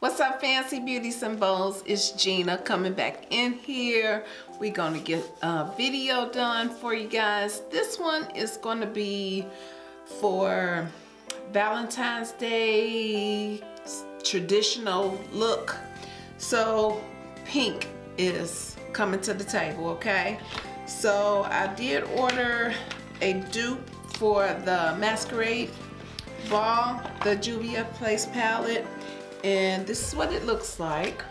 What's up, Fancy beauty symbols It's Gina coming back in here. We're gonna get a video done for you guys. This one is gonna be for Valentine's Day traditional look. So pink is coming to the table, okay? So I did order a dupe for the Masquerade Ball, the Juvia Place palette and this is what it looks like.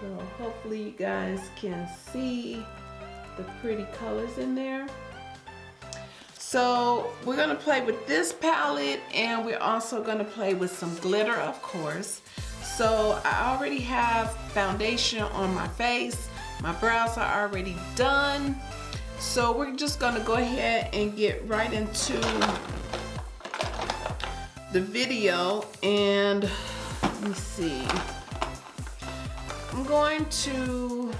So hopefully you guys can see the pretty colors in there. So we're gonna play with this palette and we're also gonna play with some glitter of course. So I already have foundation on my face my brows are already done so we're just gonna go ahead and get right into the video and let me see. I'm going to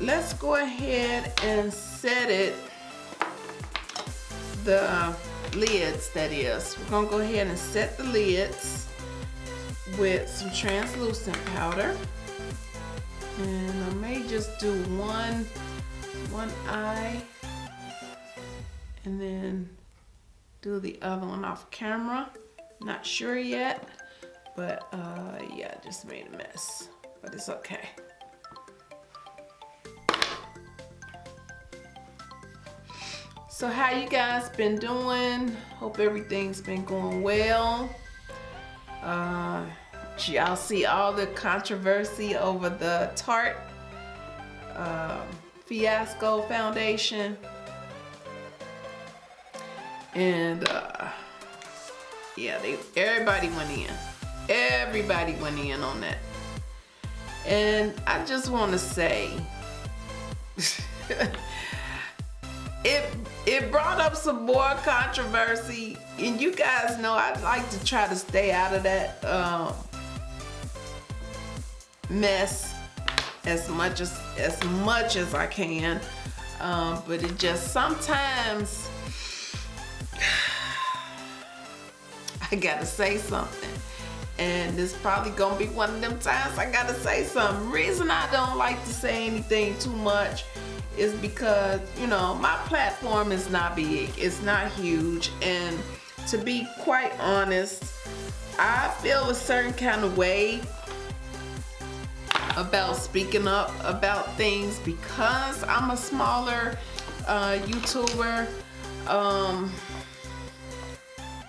let's go ahead and set it the lids that is. We're gonna go ahead and set the lids with some translucent powder. And I may just do one one eye and then do the other one off camera. Not sure yet but uh yeah just made a mess but it's okay so how you guys been doing? Hope everything's been going well. Uh y'all see all the controversy over the tarte um, fiasco foundation. And uh yeah they everybody went in. Everybody went in on that. And i just want to say it it brought up some more controversy and you guys know i like to try to stay out of that um, mess as much as as much as I can. Um, but it just sometimes I gotta say something. And this probably gonna be one of them times I gotta say something. Reason I don't like to say anything too much is because you know my platform is not big it's not huge and to be quite honest I feel a certain kind of way about speaking up about things because I'm a smaller uh, YouTuber. Um,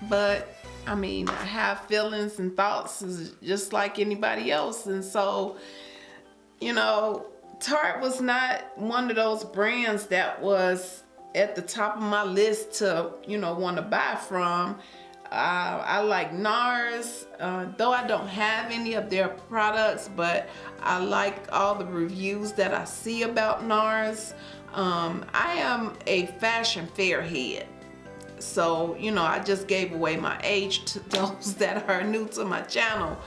but I mean, I have feelings and thoughts just like anybody else. And so, you know, Tarte was not one of those brands that was at the top of my list to, you know, want to buy from. Uh, I like NARS, uh, though I don't have any of their products, but I like all the reviews that I see about NARS. Um, I am a Fashion Fair head. So, you know, I just gave away my age to those that are new to my channel.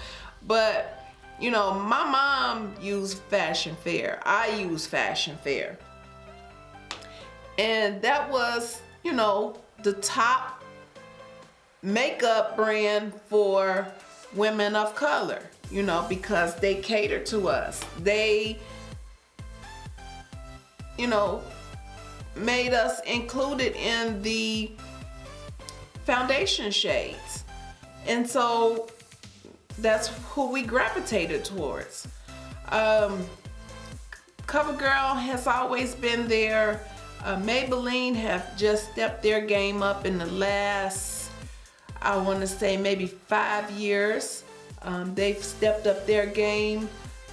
But, you know, my mom used Fashion Fair. I use Fashion Fair. And that was, you know, the top makeup brand for women of color, you know, because they cater to us. They, you know, made us included in the foundation shades. And so that's who we gravitated towards. Um, CoverGirl has always been there. Uh, Maybelline have just stepped their game up in the last I want to say maybe five years. Um, they've stepped up their game.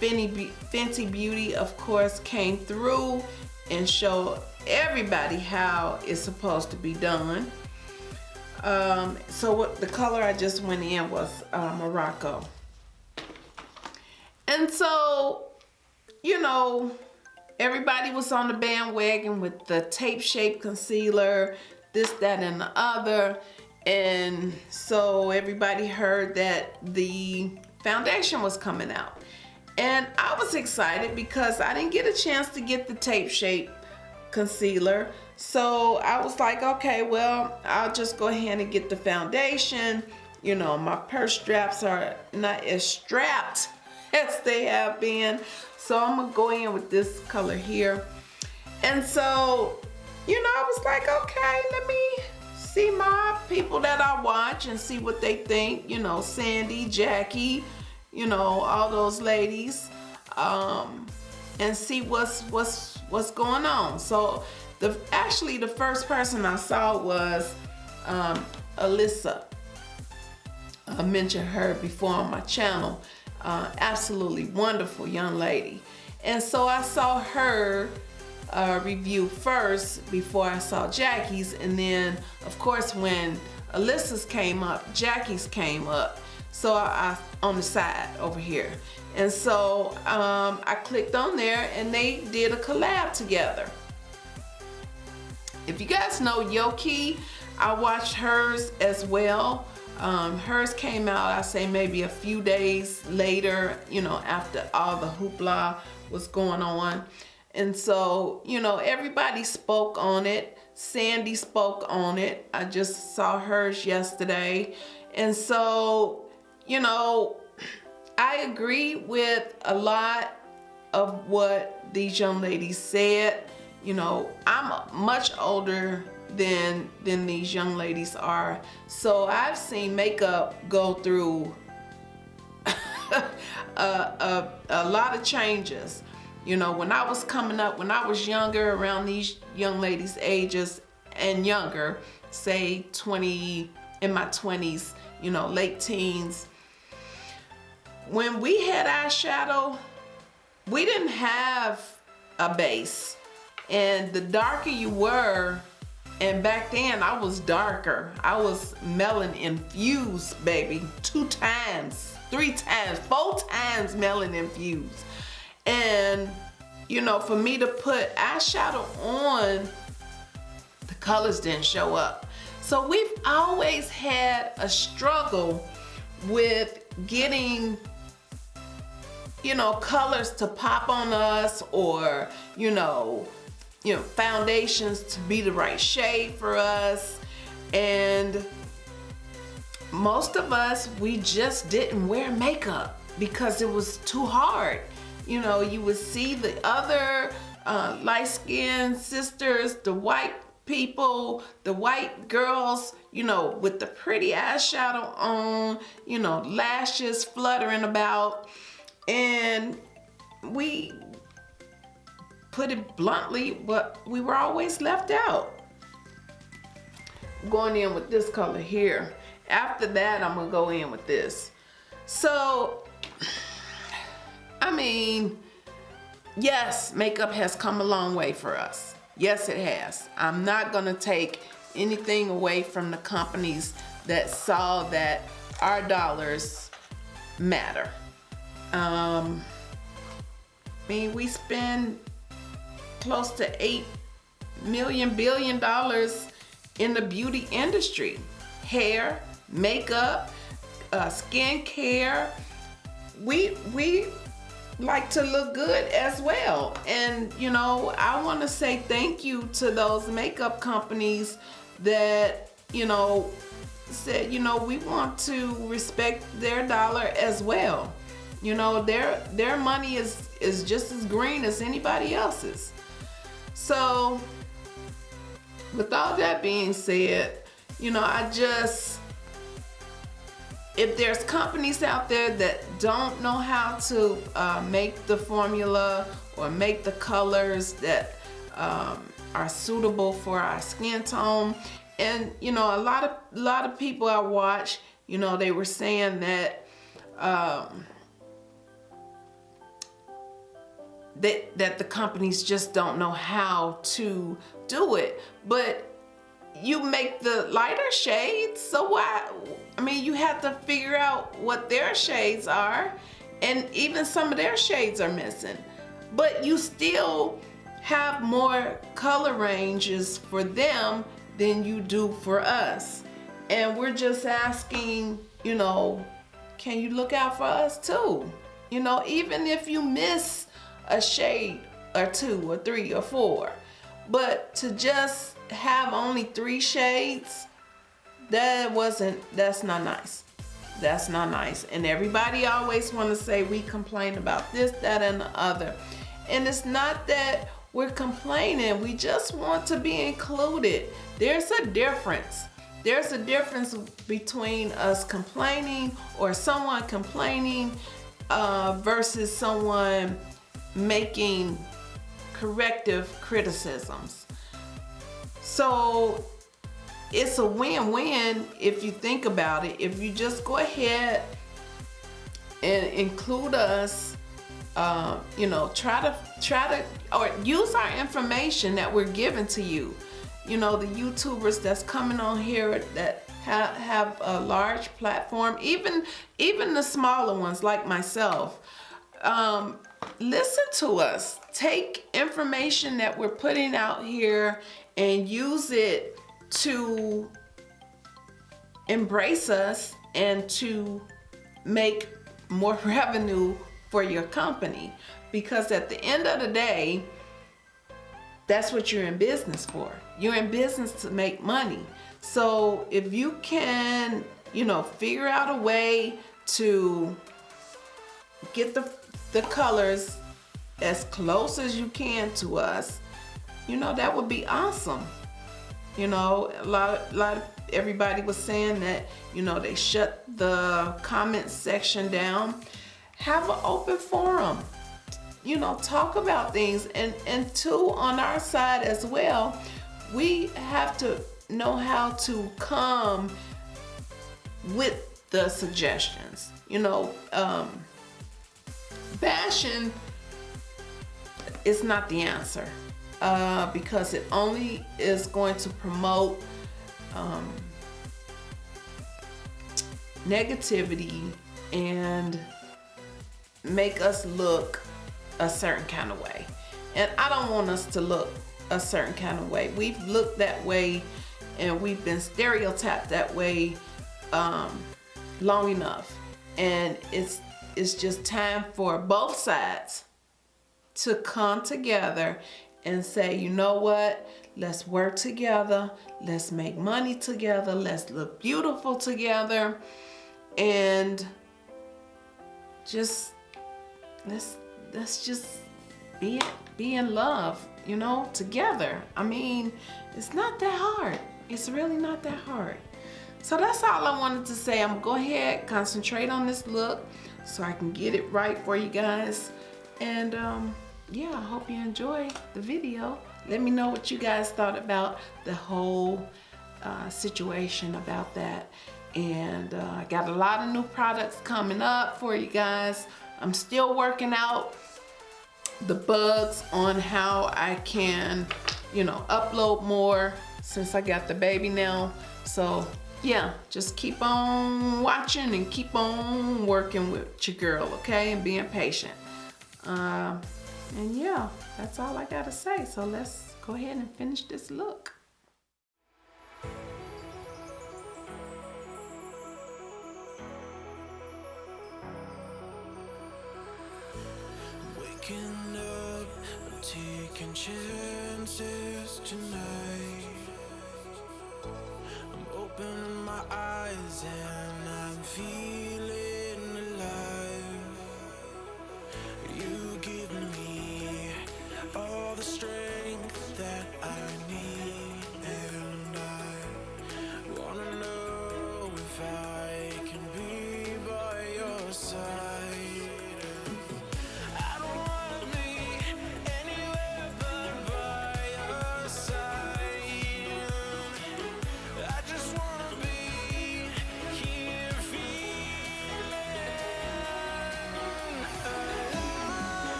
Fenty Beauty, of course, came through and showed everybody how it's supposed to be done. Um, so what the color I just went in was uh, Morocco. And so, you know, everybody was on the bandwagon with the tape shape concealer, this, that, and the other and so everybody heard that the foundation was coming out. And I was excited because I didn't get a chance to get the tape shape concealer. So I was like, okay, well, I'll just go ahead and get the foundation. You know, my purse straps are not as strapped as they have been. So I'm gonna go in with this color here. And so, you know, I was like, okay, let me see my people that I watch and see what they think. You know, Sandy, Jackie, you know, all those ladies. Um, and see what's what's what's going on. So the actually the first person I saw was um, Alyssa. I mentioned her before on my channel. Uh, absolutely wonderful young lady. And so I saw her uh, review first before I saw Jackie's. And then of course when Alyssa's came up, Jackie's came up. So I, on the side over here. And so um, I clicked on there and they did a collab together. If you guys know Yoki, I watched hers as well. Um, hers came out, I say maybe a few days later, you know, after all the hoopla was going on. And so, you know, everybody spoke on it. Sandy spoke on it. I just saw hers yesterday. And so, you know, I agree with a lot of what these young ladies said. You know, I'm much older than than these young ladies are. So I've seen makeup go through a, a, a lot of changes. You know, when I was coming up, when I was younger, around these young ladies' ages and younger, say 20, in my 20s, you know, late teens, when we had eyeshadow, we didn't have a base. And the darker you were, and back then I was darker. I was melanin infused, baby. Two times, three times, four times melanin infused. And, you know, for me to put eyeshadow on, the colors didn't show up. So we've always had a struggle with getting you know, colors to pop on us or, you know, you know, foundations to be the right shade for us. And most of us, we just didn't wear makeup because it was too hard. You know, you would see the other uh, light-skinned sisters, the white people, the white girls, you know, with the pretty eyeshadow on, you know, lashes fluttering about and we put it bluntly, but we were always left out. Going in with this color here. After that, I'm gonna go in with this. So, I mean, yes, makeup has come a long way for us. Yes, it has. I'm not gonna take anything away from the companies that saw that our dollars matter. Um, I mean, we spend close to eight million billion dollars in the beauty industry. Hair, makeup, uh, skin care. We, we like to look good as well. And you know, I want to say thank you to those makeup companies that, you know, said, you know, we want to respect their dollar as well. You know, their their money is is just as green as anybody else's. So with all that being said, you know, I just if there's companies out there that don't know how to uh, make the formula or make the colors that um, are suitable for our skin tone and you know a lot of a lot of people I watch you know they were saying that um, that, that the companies just don't know how to do it. But you make the lighter shades, so why? I mean, you have to figure out what their shades are, and even some of their shades are missing. But you still have more color ranges for them than you do for us. And we're just asking, you know, can you look out for us too? You know, even if you miss a shade or two or three or four, but to just have only three shades, that wasn't, that's not nice. That's not nice. And everybody always want to say we complain about this, that, and the other. And it's not that we're complaining. We just want to be included. There's a difference. There's a difference between us complaining or someone complaining uh, versus someone making corrective criticisms. So it's a win-win if you think about it. If you just go ahead and include us, uh, you know, try to try to or use our information that we're giving to you. You know, the YouTubers that's coming on here that have, have a large platform, even even the smaller ones like myself. Um, listen to us. Take information that we're putting out here and use it to embrace us and to make more revenue for your company. Because at the end of the day, that's what you're in business for. You're in business to make money. So if you can, you know, figure out a way to get the, the colors as close as you can to us, you know, that would be awesome. You know, a lot, a lot of everybody was saying that, you know, they shut the comment section down. Have an open forum. You know, talk about things. And, and two, on our side as well, we have to know how to come with the suggestions. You know, um, bashing is not the answer uh, because it only is going to promote um, negativity and make us look a certain kind of way. And I don't want us to look a certain kind of way. We've looked that way and we've been stereotyped that way um, long enough. And it's, it's just time for both sides to come together and say, you know what? Let's work together. Let's make money together. Let's look beautiful together. And just let's let's just be be in love, you know, together. I mean, it's not that hard. It's really not that hard. So that's all I wanted to say. I'm go ahead, concentrate on this look so I can get it right for you guys. And um, yeah, I hope you enjoy the video. Let me know what you guys thought about the whole uh, situation about that. And uh, I got a lot of new products coming up for you guys. I'm still working out the bugs on how I can, you know, upload more since I got the baby now. So yeah, just keep on watching and keep on working with your girl, okay? And being patient. Uh, and yeah, that's all I gotta say. So let's go ahead and finish this look. Waking up, taking chances tonight. Eyes and I'm feeling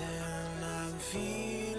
and I'm feeling